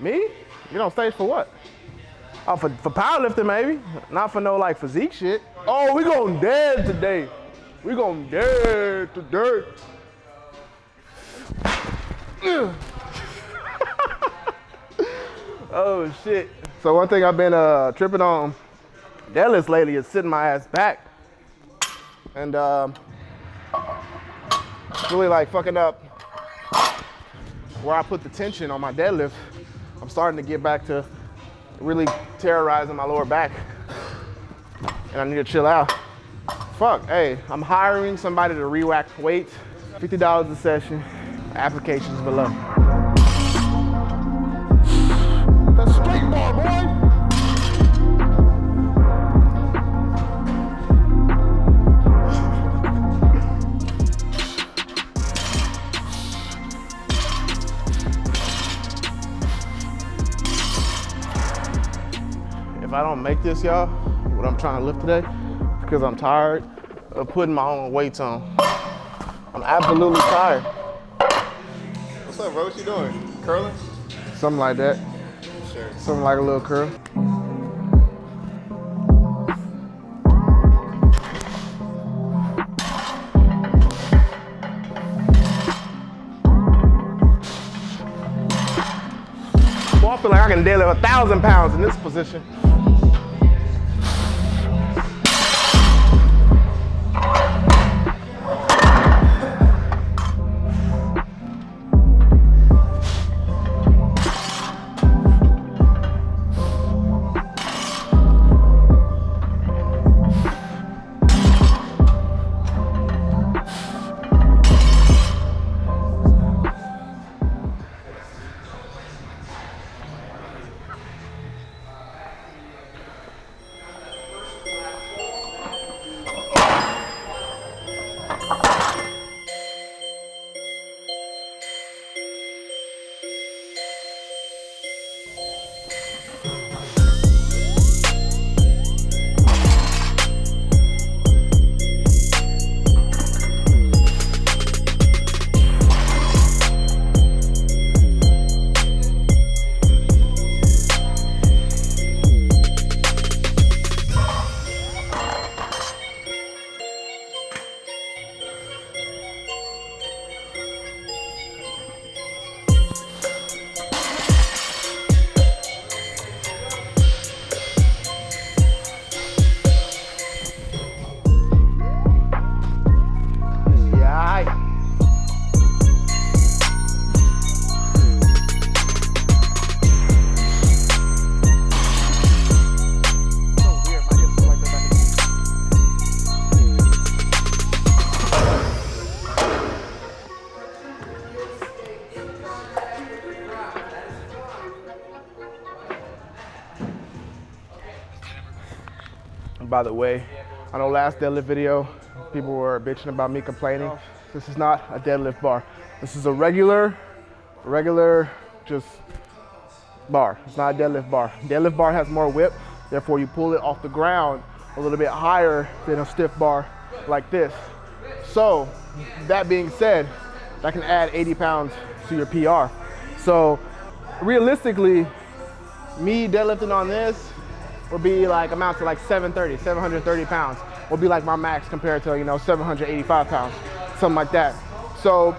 Me? Get on stage for what? Oh, for, for powerlifting maybe. Not for no like physique shit. Oh, we going dead today. We going dead today. oh shit. So one thing I've been uh, tripping on deadlifts lately is sitting my ass back. And um, really like fucking up where I put the tension on my deadlift. I'm starting to get back to really terrorizing my lower back. And I need to chill out. Fuck, hey, I'm hiring somebody to re-rack weights. $50 a session, applications below. Boy. If I don't make this, y'all, what I'm trying to lift today, because I'm tired of putting my own weights on. I'm absolutely tired. What's up, bro? What you doing? Curling? Something like that. Sure. Something like a little curl. Boy, I feel like I can deadlift a thousand pounds in this position. Yeah. By the way, I know last deadlift video, people were bitching about me complaining. This is not a deadlift bar. This is a regular, regular, just bar. It's not a deadlift bar. Deadlift bar has more whip, therefore you pull it off the ground a little bit higher than a stiff bar like this. So, that being said, that can add 80 pounds to your PR. So, realistically, me deadlifting on this would be like amount to like 730, 730 pounds would be like my max compared to, you know, 785 pounds, something like that. So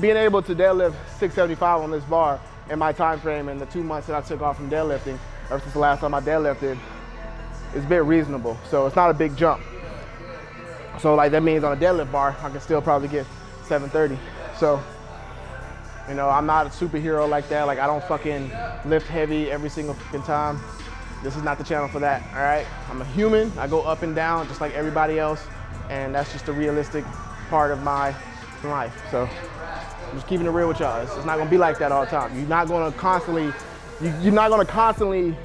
being able to deadlift 675 on this bar in my time frame and the two months that I took off from deadlifting, ever since the last time I deadlifted, is bit reasonable. So it's not a big jump. So like that means on a deadlift bar, I can still probably get 730. So, you know, I'm not a superhero like that. Like I don't fucking lift heavy every single fucking time. This is not the channel for that, all right? I'm a human, I go up and down just like everybody else, and that's just a realistic part of my life. So I'm just keeping it real with y'all. It's, not gonna be like that all the time. You're not gonna constantly, you, you're not gonna constantly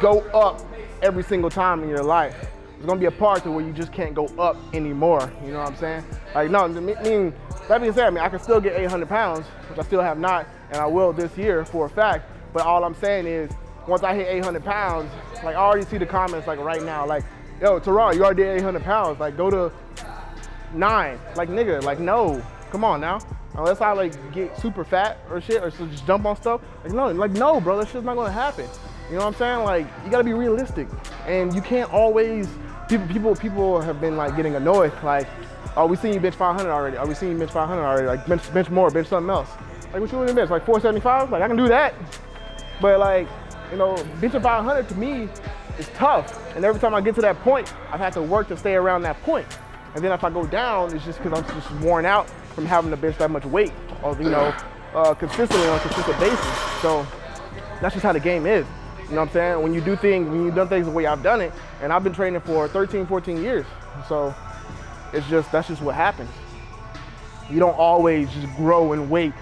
go up every single time in your life. There's gonna be a part to where you just can't go up anymore, you know what I'm saying? Like, no, I mean, that being said, I mean, I can still get 800 pounds, which I still have not, and I will this year for a fact, but all I'm saying is, once I hit 800 pounds, like I already see the comments like right now, like, yo, Teron, you already did 800 pounds, like go to nine. Like nigga, like no, come on now. unless I like get super fat or shit or just jump on stuff. Like no, like no, bro, that shit's not gonna happen. You know what I'm saying? Like you gotta be realistic, and you can't always. People, people, people have been like getting annoyed. Like, oh, we seen you bench 500 already. Oh, we seen you bench 500 already. Like bench, bench more, bench something else. Like what you want to bench? Like 475? Like I can do that. But like, you know, benching 500 to me is tough. And every time I get to that point, I've had to work to stay around that point. And then if I go down, it's just because I'm just worn out from having to bench that much weight, or you know, uh, consistently on a consistent basis. So that's just how the game is. You know what I'm saying? When you do things, when you've done things the way I've done it, and I've been training for 13, 14 years. So it's just, that's just what happens. You don't always just grow in weight.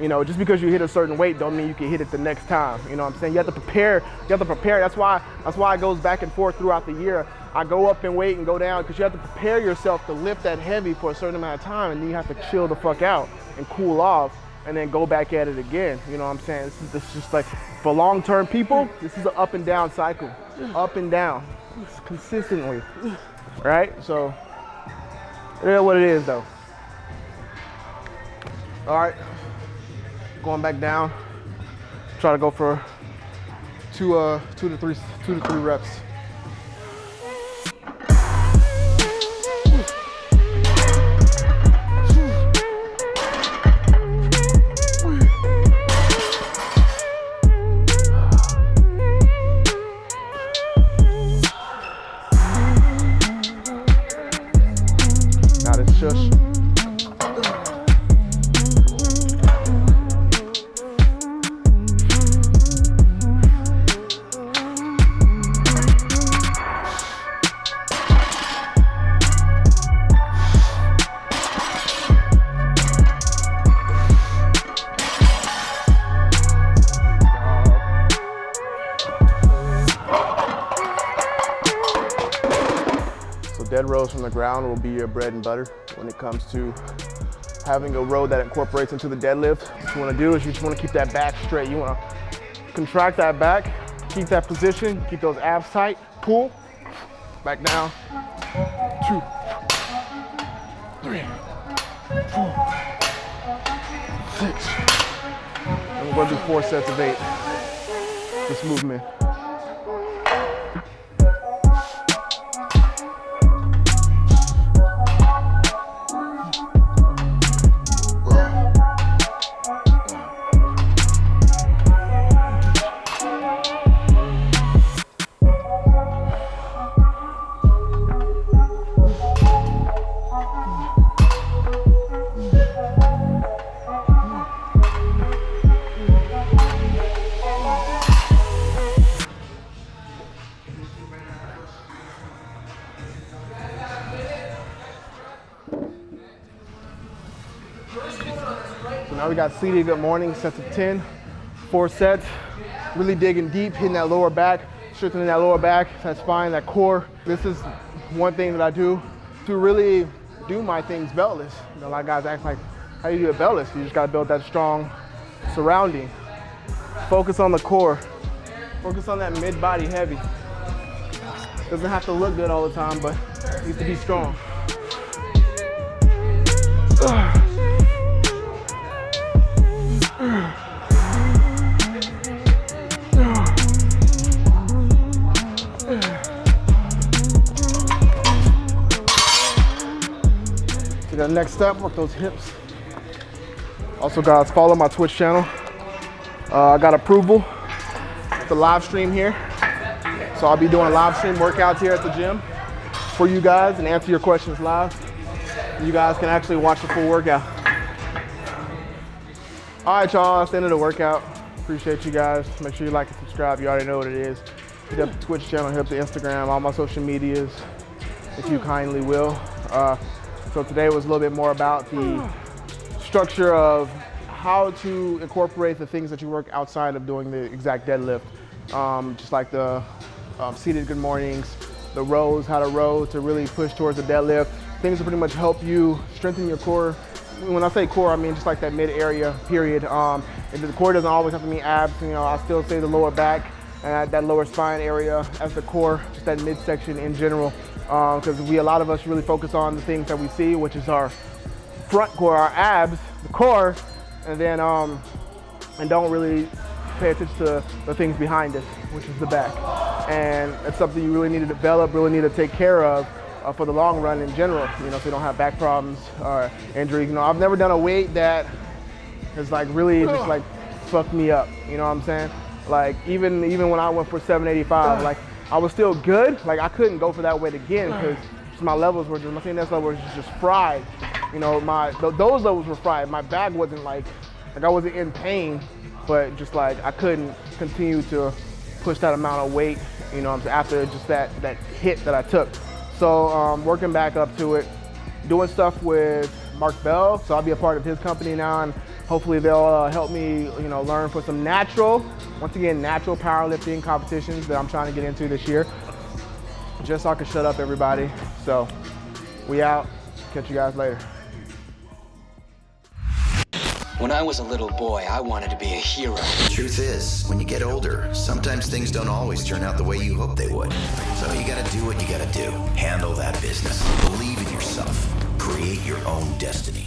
You know, just because you hit a certain weight don't mean you can hit it the next time. You know what I'm saying? You have to prepare, you have to prepare. That's why, that's why it goes back and forth throughout the year. I go up in weight and go down because you have to prepare yourself to lift that heavy for a certain amount of time and then you have to chill the fuck out and cool off and then go back at it again. You know what I'm saying? This is, this is just like, for long-term people, this is an up and down cycle. Up and down, consistently, right? So, it is what it is though. All right, going back down. Try to go for two, uh, two to three, two to three reps. Ground will be your bread and butter when it comes to having a row that incorporates into the deadlift. What you wanna do is you just wanna keep that back straight. You wanna contract that back, keep that position, keep those abs tight, pull, back down, two, three, four, six. And we're gonna do four sets of eight. This movement. We got seated good morning, sets of 10, four sets. Really digging deep, hitting that lower back, strengthening that lower back, that spine, that core. This is one thing that I do to really do my things beltless. You know, a lot of guys ask like, how do you do it beltless? You just gotta build that strong surrounding. Focus on the core. Focus on that mid-body heavy. Doesn't have to look good all the time, but needs to be strong. To the next step, work those hips. Also, guys, follow my Twitch channel. Uh, I got approval to live stream here. So I'll be doing live stream workouts here at the gym for you guys and answer your questions live. You guys can actually watch the full workout. All right, y'all, that's the end of the workout. Appreciate you guys. Make sure you like and subscribe. You already know what it is. Hit up the Twitch channel, hit up the Instagram, all my social medias, if you kindly will. Uh, so today was a little bit more about the structure of how to incorporate the things that you work outside of doing the exact deadlift. Um, just like the um, seated good mornings, the rows, how to row to really push towards the deadlift. Things that pretty much help you strengthen your core. When I say core, I mean just like that mid area, period. Um, and the core doesn't always have to mean abs. You know, I still say the lower back and that lower spine area as the core, just that midsection in general. Because we, a lot of us really focus on the things that we see, which is our front core, our abs, the core, and then um, and don't really pay attention to the things behind us, which is the back. And it's something you really need to develop, really need to take care of uh, for the long run in general. You know, so you don't have back problems or injuries. You know, I've never done a weight that has like really just like fucked me up. You know what I'm saying? Like even even when I went for 785, like I was still good. Like I couldn't go for that weight again because my levels were just my fitness level was just fried. You know, my th- those levels were fried. My back wasn't like like I wasn't in pain, but just like I couldn't continue to push that amount of weight. You know, after just that that hit that I took. So um, working back up to it, doing stuff with Mark Bell. So I'll be a part of his company now, and hopefully they'll uh, help me, you know, learn for some natural, once again, natural powerlifting competitions that I'm trying to get into this year. Just so I can shut up everybody. So we out. Catch you guys later. When I was a little boy, I wanted to be a hero. The Truth is, when you get older, sometimes things don't always turn out the way you hope they would. So you gotta do what you gotta do. Handle that business. Believe in yourself. Create your own destiny.